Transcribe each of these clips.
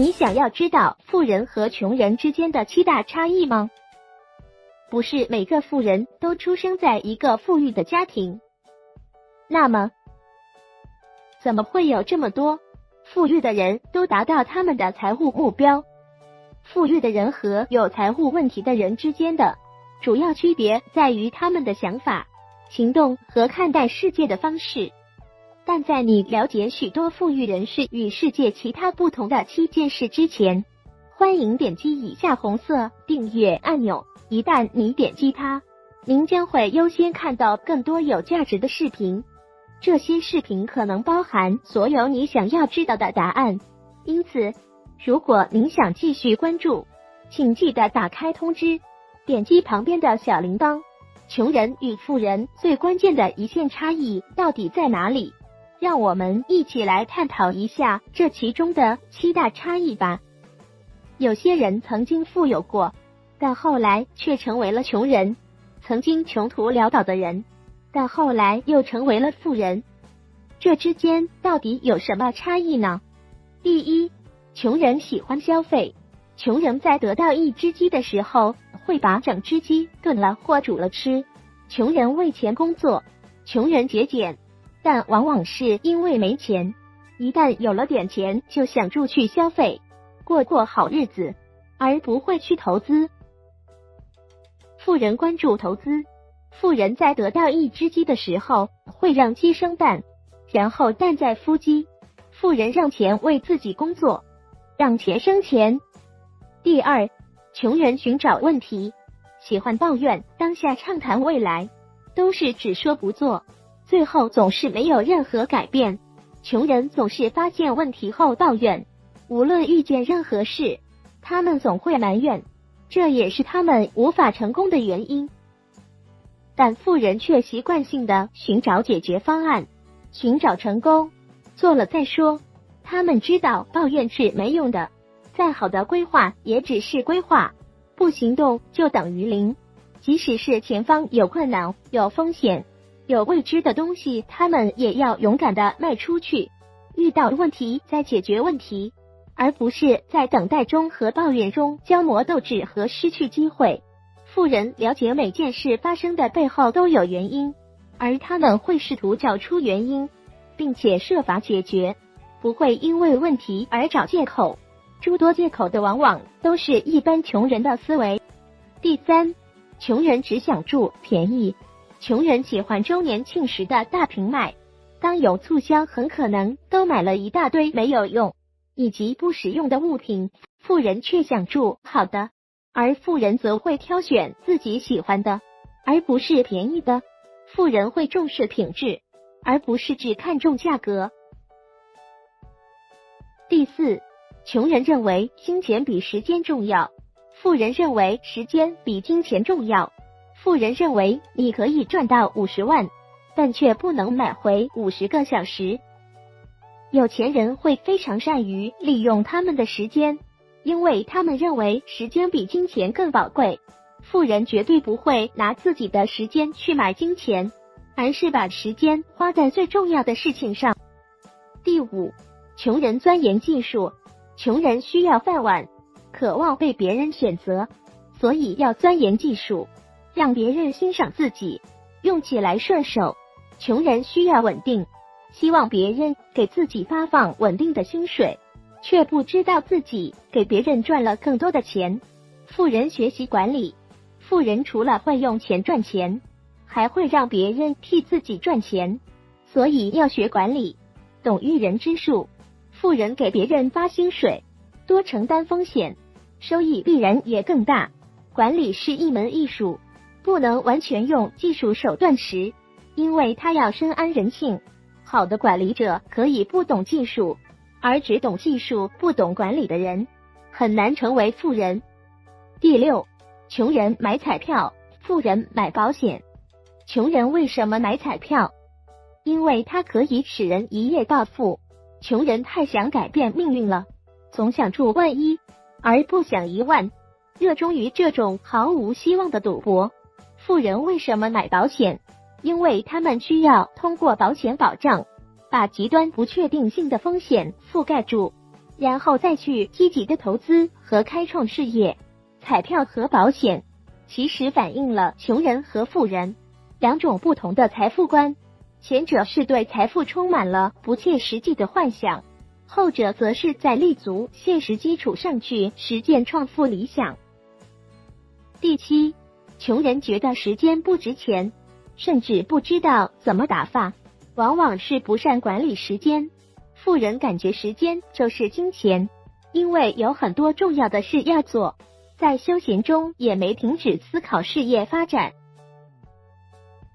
你想要知道富人和穷人之间的七大差异吗？不是每个富人都出生在一个富裕的家庭。那么，怎么会有这么多富裕的人都达到他们的财务目标？富裕的人和有财务问题的人之间的主要区别在于他们的想法、行动和看待世界的方式。但在你了解许多富裕人士与世界其他不同的七件事之前，欢迎点击以下红色订阅按钮。一旦你点击它，您将会优先看到更多有价值的视频。这些视频可能包含所有你想要知道的答案。因此，如果您想继续关注，请记得打开通知，点击旁边的小铃铛。穷人与富人最关键的一线差异到底在哪里？让我们一起来探讨一下这其中的七大差异吧。有些人曾经富有过，但后来却成为了穷人；曾经穷途潦倒的人，但后来又成为了富人。这之间到底有什么差异呢？第一，穷人喜欢消费，穷人在得到一只鸡的时候，会把整只鸡炖了或煮了吃。穷人为钱工作，穷人节俭。但往往是因为没钱，一旦有了点钱，就想住去消费，过过好日子，而不会去投资。富人关注投资，富人在得到一只鸡的时候，会让鸡生蛋，然后蛋再孵鸡。富人让钱为自己工作，让钱生钱。第二，穷人寻找问题，喜欢抱怨当下，畅谈未来，都是只说不做。最后总是没有任何改变。穷人总是发现问题后抱怨，无论遇见任何事，他们总会埋怨，这也是他们无法成功的原因。但富人却习惯性的寻找解决方案，寻找成功，做了再说。他们知道抱怨是没用的，再好的规划也只是规划，不行动就等于零。即使是前方有困难、有风险。有未知的东西，他们也要勇敢的迈出去。遇到问题再解决问题，而不是在等待中和抱怨中消磨斗志和失去机会。富人了解每件事发生的背后都有原因，而他们会试图找出原因，并且设法解决，不会因为问题而找借口。诸多借口的往往都是一般穷人的思维。第三，穷人只想住便宜。穷人喜欢周年庆时的大平卖，当有促销，很可能都买了一大堆没有用以及不实用的物品。富人却想住好的，而富人则会挑选自己喜欢的，而不是便宜的。富人会重视品质，而不是只看重价格。第四，穷人认为金钱比时间重要，富人认为时间比金钱重要。富人认为你可以赚到五十万，但却不能买回五十个小时。有钱人会非常善于利用他们的时间，因为他们认为时间比金钱更宝贵。富人绝对不会拿自己的时间去买金钱，而是把时间花在最重要的事情上。第五，穷人钻研技术，穷人需要饭碗，渴望被别人选择，所以要钻研技术。让别人欣赏自己，用起来顺手。穷人需要稳定，希望别人给自己发放稳定的薪水，却不知道自己给别人赚了更多的钱。富人学习管理，富人除了会用钱赚钱，还会让别人替自己赚钱，所以要学管理，懂育人之术。富人给别人发薪水，多承担风险，收益必然也更大。管理是一门艺术。不能完全用技术手段时，因为他要深谙人性。好的管理者可以不懂技术，而只懂技术不懂管理的人，很难成为富人。第六，穷人买彩票，富人买保险。穷人为什么买彩票？因为它可以使人一夜暴富。穷人太想改变命运了，总想住万一，而不想一万，热衷于这种毫无希望的赌博。富人为什么买保险？因为他们需要通过保险保障，把极端不确定性的风险覆盖住，然后再去积极的投资和开创事业。彩票和保险其实反映了穷人和富人两种不同的财富观，前者是对财富充满了不切实际的幻想，后者则是在立足现实基础上去实践创富理想。第七，穷人觉得时间不值钱，甚至不知道怎么打发，往往是不善管理时间。富人感觉时间就是金钱，因为有很多重要的事要做，在休闲中也没停止思考事业发展。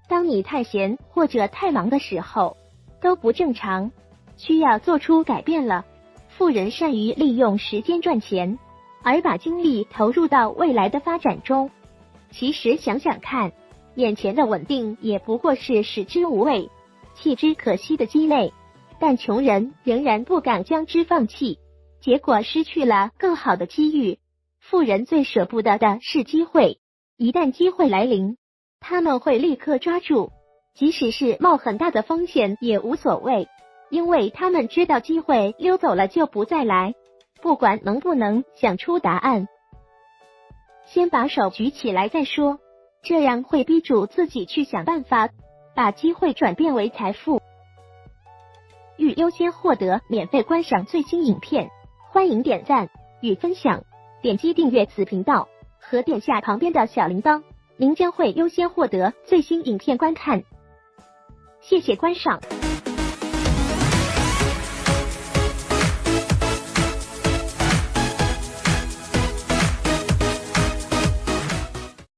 当你太闲或者太忙的时候，都不正常，需要做出改变了。富人善于利用时间赚钱，而把精力投入到未来的发展中。其实想想看，眼前的稳定也不过是食之无味、弃之可惜的鸡肋。但穷人仍然不敢将之放弃，结果失去了更好的机遇。富人最舍不得的是机会，一旦机会来临，他们会立刻抓住，即使是冒很大的风险也无所谓，因为他们知道机会溜走了就不再来，不管能不能想出答案，先把手举起来再说，这样会逼住自己去想办法，把机会转变为财富。欲优先获得免费观赏最新影片，欢迎点赞与分享，点击订阅此频道和点下旁边的小铃铛，您将会优先获得最新影片观看。谢谢观赏。